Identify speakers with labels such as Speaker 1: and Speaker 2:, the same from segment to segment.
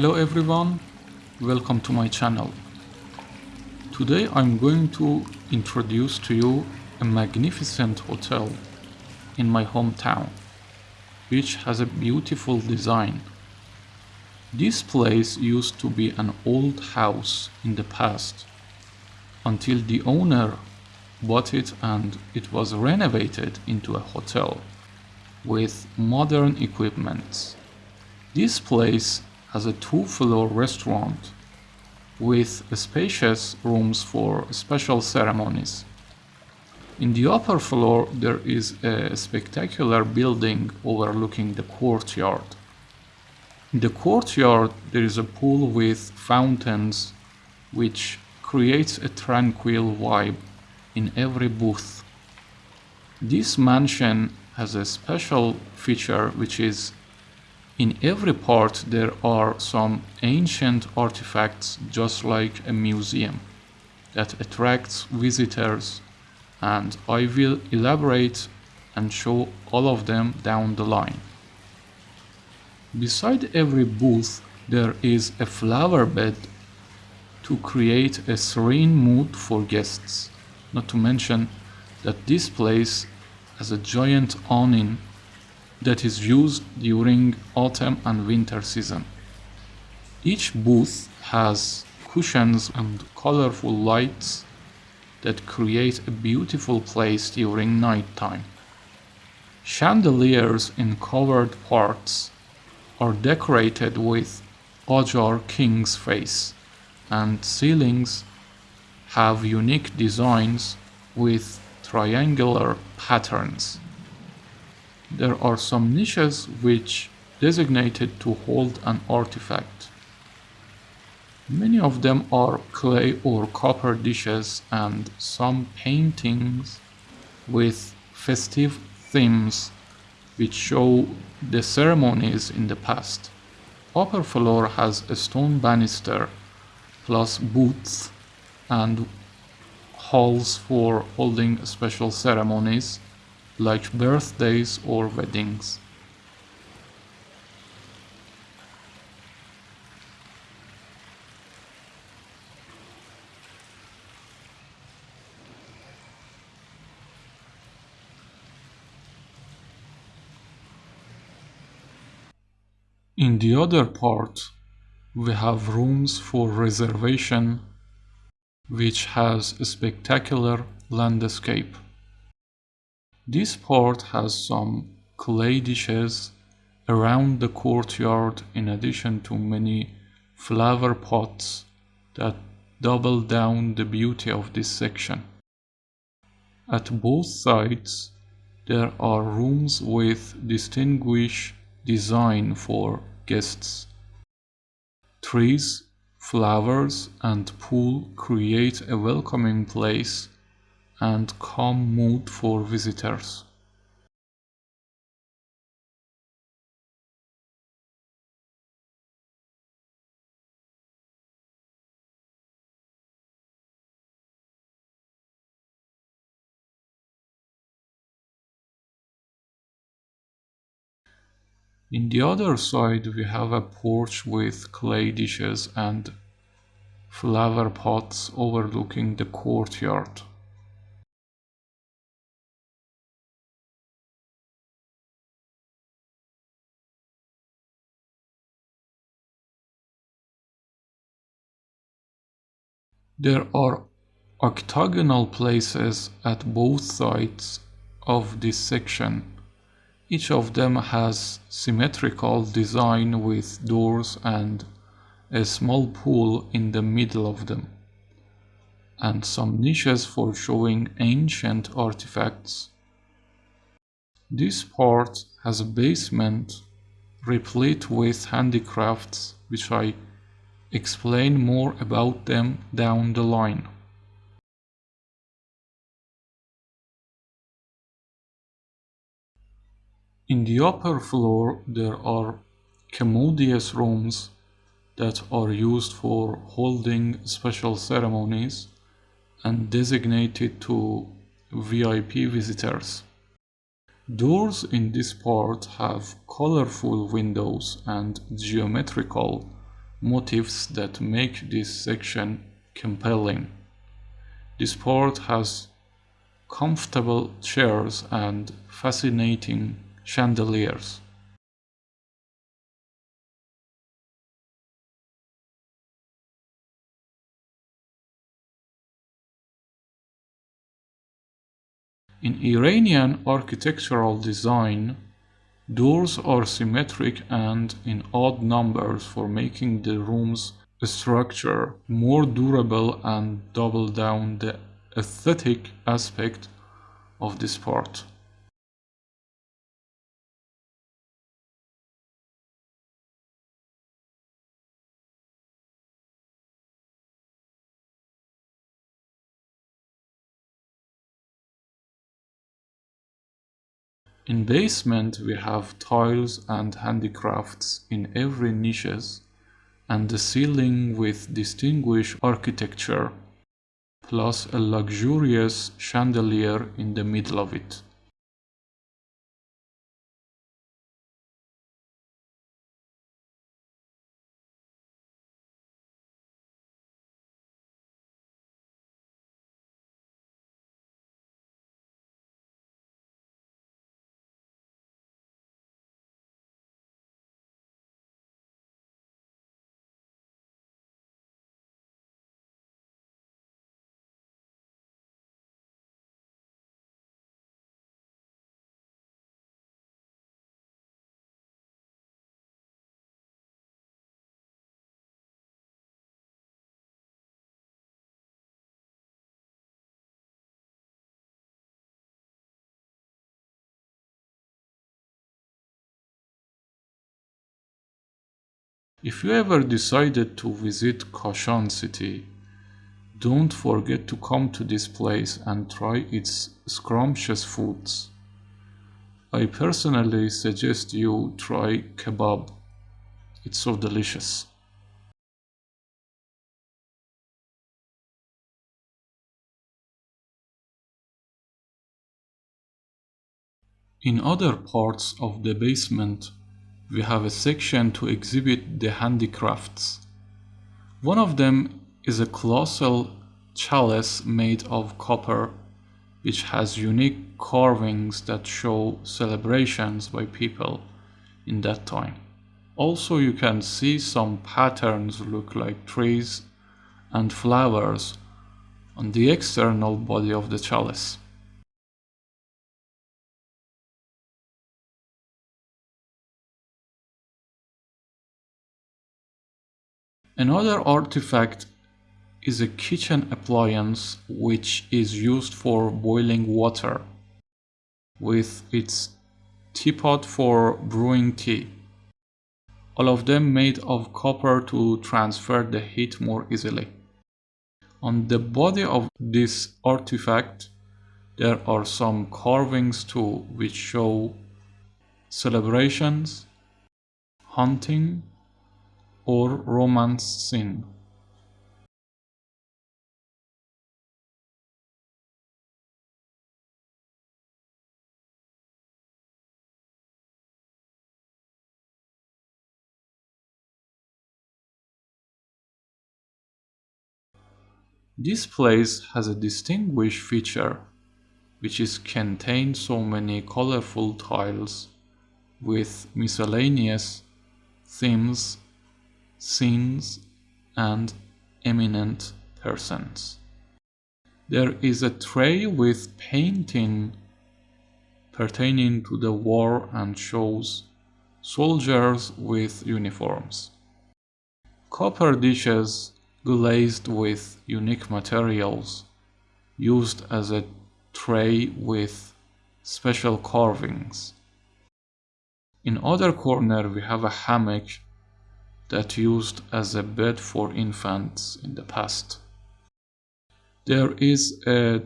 Speaker 1: Hello everyone, welcome to my channel. Today I'm going to introduce to you a magnificent hotel in my hometown, which has a beautiful design. This place used to be an old house in the past, until the owner bought it and it was renovated into a hotel with modern equipment. This place has a two-floor restaurant with spacious rooms for special ceremonies. In the upper floor there is a spectacular building overlooking the courtyard. In the courtyard there is a pool with fountains which creates a tranquil vibe in every booth. This mansion has a special feature which is in every part there are some ancient artifacts just like a museum that attracts visitors and I will elaborate and show all of them down the line. Beside every booth there is a flower bed to create a serene mood for guests. Not to mention that this place has a giant awning that is used during autumn and winter season. Each booth has cushions and colorful lights that create a beautiful place during night time. Chandeliers in covered parts are decorated with Qajar king's face and ceilings have unique designs with triangular patterns. There are some niches which designated to hold an artifact. Many of them are clay or copper dishes and some paintings with festive themes which show the ceremonies in the past. Upper floor has a stone banister plus booths and halls for holding special ceremonies like birthdays or weddings. In the other part, we have rooms for reservation which has a spectacular landscape. This part has some clay dishes around the courtyard in addition to many flower pots that double down the beauty of this section. At both sides there are rooms with distinguished design for guests. Trees, flowers and pool create a welcoming place and calm mood for visitors. In the other side we have a porch with clay dishes and flower pots overlooking the courtyard. There are octagonal places at both sides of this section. Each of them has symmetrical design with doors and a small pool in the middle of them, and some niches for showing ancient artifacts. This part has a basement replete with handicrafts which I explain more about them down the line. In the upper floor there are commodious rooms that are used for holding special ceremonies and designated to VIP visitors. Doors in this part have colorful windows and geometrical motifs that make this section compelling. This part has comfortable chairs and fascinating chandeliers. In Iranian architectural design, doors are symmetric and in odd numbers for making the room's structure more durable and double down the aesthetic aspect of this part. In basement we have tiles and handicrafts in every niches and the ceiling with distinguished architecture plus a luxurious chandelier in the middle of it. If you ever decided to visit Kashan city, don't forget to come to this place and try its scrumptious foods. I personally suggest you try kebab. It's so delicious. In other parts of the basement, we have a section to exhibit the handicrafts. One of them is a colossal chalice made of copper which has unique carvings that show celebrations by people in that time. Also you can see some patterns look like trees and flowers on the external body of the chalice. Another artifact is a kitchen appliance which is used for boiling water with its teapot for brewing tea. All of them made of copper to transfer the heat more easily. On the body of this artifact there are some carvings too which show celebrations, hunting, or romance scene. This place has a distinguished feature, which is contained so many colorful tiles with miscellaneous themes scenes, and eminent persons. There is a tray with painting pertaining to the war and shows soldiers with uniforms. Copper dishes glazed with unique materials used as a tray with special carvings. In other corner we have a hammock that used as a bed for infants in the past. There is a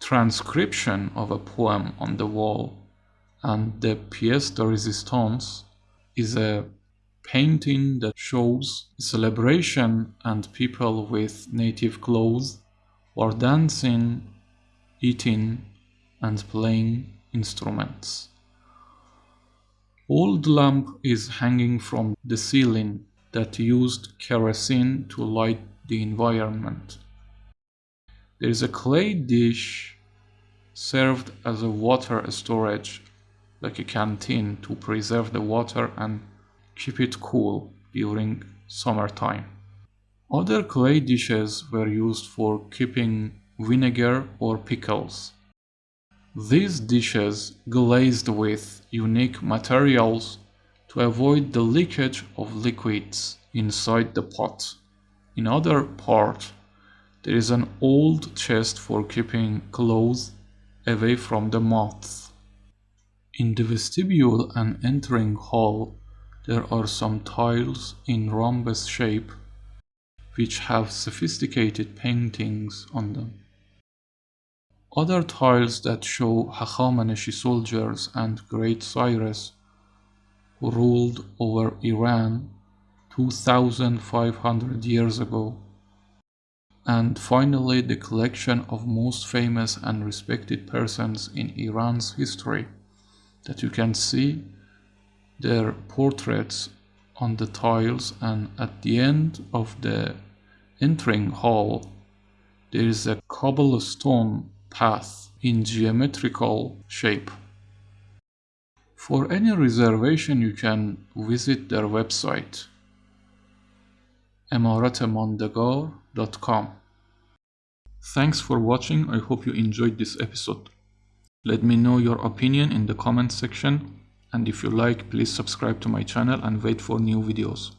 Speaker 1: transcription of a poem on the wall and the pièce de résistance is a painting that shows celebration and people with native clothes are dancing, eating and playing instruments. Old lamp is hanging from the ceiling that used kerosene to light the environment. There is a clay dish served as a water storage, like a canteen to preserve the water and keep it cool during summertime. Other clay dishes were used for keeping vinegar or pickles. These dishes glazed with unique materials to avoid the leakage of liquids inside the pot. In other part, there is an old chest for keeping clothes away from the moths. In the vestibule and entering hall, there are some tiles in rhombus shape which have sophisticated paintings on them. Other tiles that show Hachamaneshi soldiers and Great Cyrus ruled over Iran 2500 years ago and finally the collection of most famous and respected persons in Iran's history that you can see their portraits on the tiles and at the end of the entering hall there is a cobblestone path in geometrical shape. For any reservation you can visit their website emaratemondegar.com. Thanks for watching. I hope you enjoyed this episode. Let me know your opinion in the comment section and if you like please subscribe to my channel and wait for new videos.